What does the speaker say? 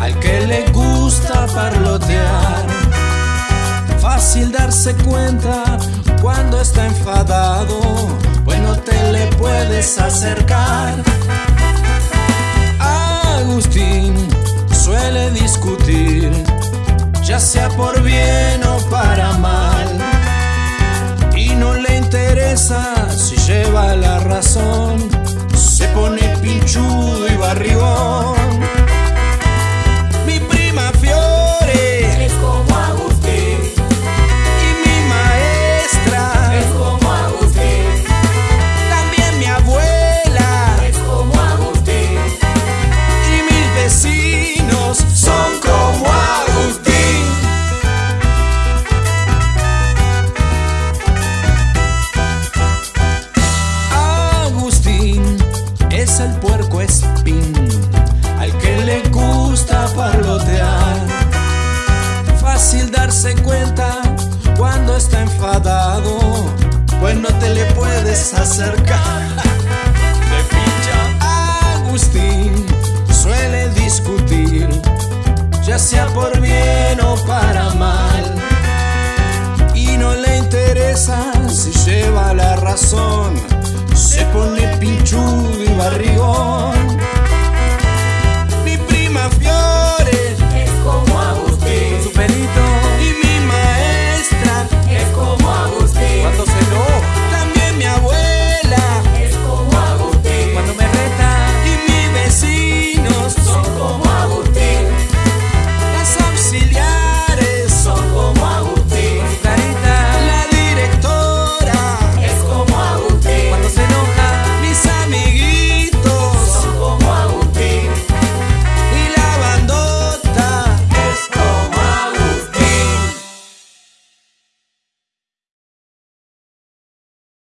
al que le gusta parlotear. Fácil darse cuenta cuando está enfadado, pues no te le puedes acercar. Agustín suele discutir, ya sea por bien o para mal, y no le interesa darse cuenta cuando está enfadado, pues no te le puedes acercar. De pincha. Agustín suele discutir, ya sea por bien o para mal. Y no le interesa si lleva la razón,